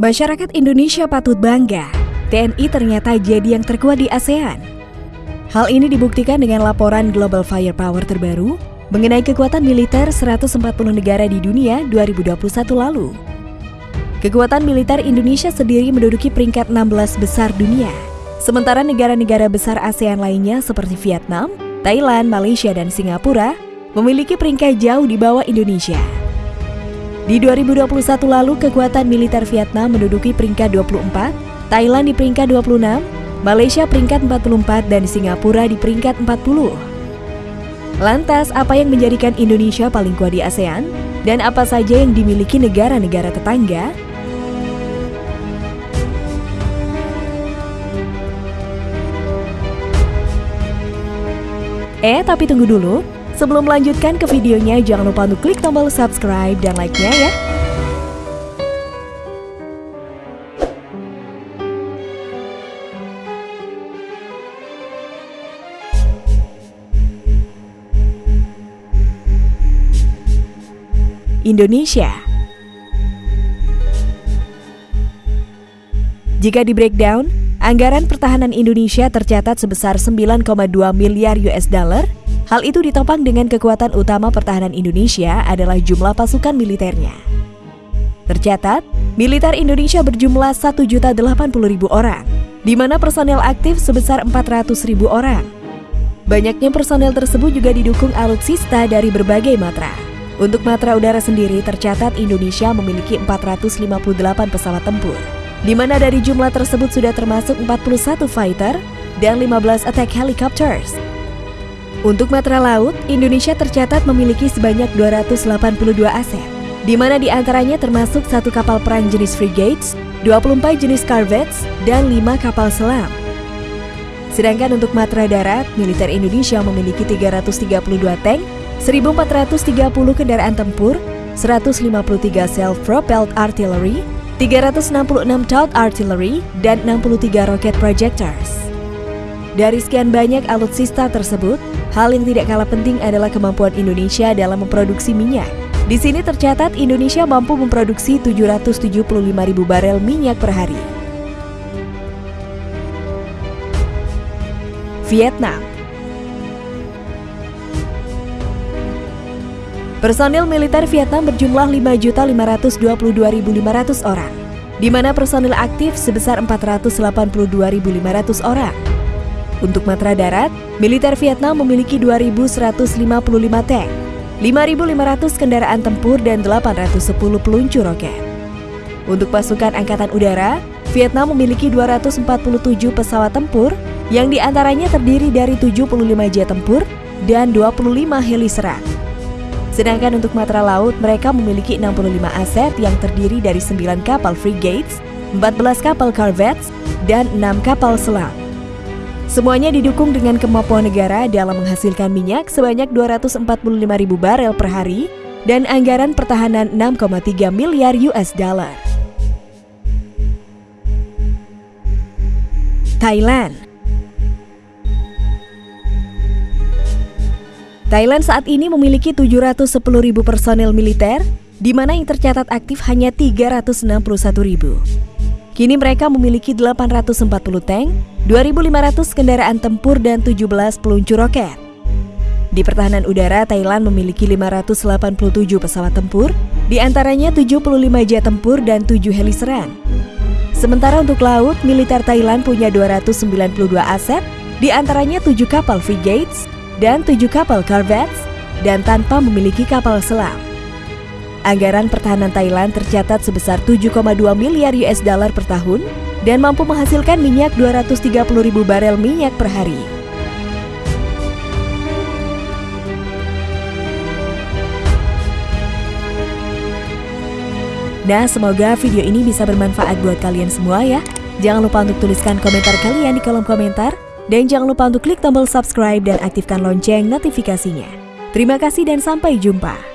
Masyarakat Indonesia patut bangga, TNI ternyata jadi yang terkuat di ASEAN. Hal ini dibuktikan dengan laporan Global Firepower terbaru mengenai kekuatan militer 140 negara di dunia 2021 lalu. Kekuatan militer Indonesia sendiri menduduki peringkat 16 besar dunia. Sementara negara-negara besar ASEAN lainnya seperti Vietnam, Thailand, Malaysia, dan Singapura memiliki peringkat jauh di bawah Indonesia. Di 2021 lalu, kekuatan militer Vietnam menduduki peringkat 24, Thailand di peringkat 26, Malaysia peringkat 44, dan Singapura di peringkat 40. Lantas, apa yang menjadikan Indonesia paling kuat di ASEAN? Dan apa saja yang dimiliki negara-negara tetangga? Eh, tapi tunggu dulu. Sebelum melanjutkan ke videonya, jangan lupa untuk klik tombol subscribe dan like-nya ya. Indonesia Jika di breakdown, anggaran pertahanan Indonesia tercatat sebesar 9,2 miliar US dollar Hal itu ditopang dengan kekuatan utama pertahanan Indonesia adalah jumlah pasukan militernya. Tercatat, militer Indonesia berjumlah 1.080.000 orang, di mana personel aktif sebesar 400.000 orang. Banyaknya personel tersebut juga didukung alutsista dari berbagai matra. Untuk matra udara sendiri tercatat Indonesia memiliki 458 pesawat tempur, di mana dari jumlah tersebut sudah termasuk 41 fighter dan 15 attack helicopters untuk matra laut, Indonesia tercatat memiliki sebanyak 282 aset, di mana di antaranya termasuk satu kapal perang jenis frigates, 24 jenis corvettes, dan 5 kapal selam. Sedangkan untuk matra darat, militer Indonesia memiliki 332 tank, 1430 kendaraan tempur, 153 self-propelled artillery, 366 towed artillery, dan 63 rocket projectors. Dari sekian banyak alutsista tersebut, Hal yang tidak kalah penting adalah kemampuan Indonesia dalam memproduksi minyak. Di sini tercatat Indonesia mampu memproduksi 775 ribu barel minyak per hari. Vietnam Personil militer Vietnam berjumlah 5.522.500 orang, di mana personil aktif sebesar 482.500 orang. Untuk matra darat, militer Vietnam memiliki 2.155 tank, 5.500 kendaraan tempur, dan 810 peluncur roket. Untuk pasukan Angkatan Udara, Vietnam memiliki 247 pesawat tempur yang di antaranya terdiri dari 75 jet tempur dan 25 heli serang. Sedangkan untuk matra laut, mereka memiliki 65 aset yang terdiri dari 9 kapal frigates, 14 kapal corvettes, dan 6 kapal selam. Semuanya didukung dengan kemampuan negara dalam menghasilkan minyak sebanyak 245 ribu barel per hari dan anggaran pertahanan 6,3 miliar US dollar. Thailand Thailand saat ini memiliki 710 ribu personel militer, di mana yang tercatat aktif hanya 361 ribu. Kini mereka memiliki 840 tank, 2.500 kendaraan tempur dan 17 peluncur roket. Di pertahanan udara, Thailand memiliki 587 pesawat tempur, di antaranya 75 jet tempur dan 7 heli serang. Sementara untuk laut, militer Thailand punya 292 aset, di antaranya 7 kapal frigates dan 7 kapal corvettes, dan tanpa memiliki kapal selam. Anggaran pertahanan Thailand tercatat sebesar 7,2 miliar US dollar per tahun dan mampu menghasilkan minyak 230 ribu barel minyak per hari. Nah, semoga video ini bisa bermanfaat buat kalian semua ya. Jangan lupa untuk tuliskan komentar kalian di kolom komentar. Dan jangan lupa untuk klik tombol subscribe dan aktifkan lonceng notifikasinya. Terima kasih dan sampai jumpa.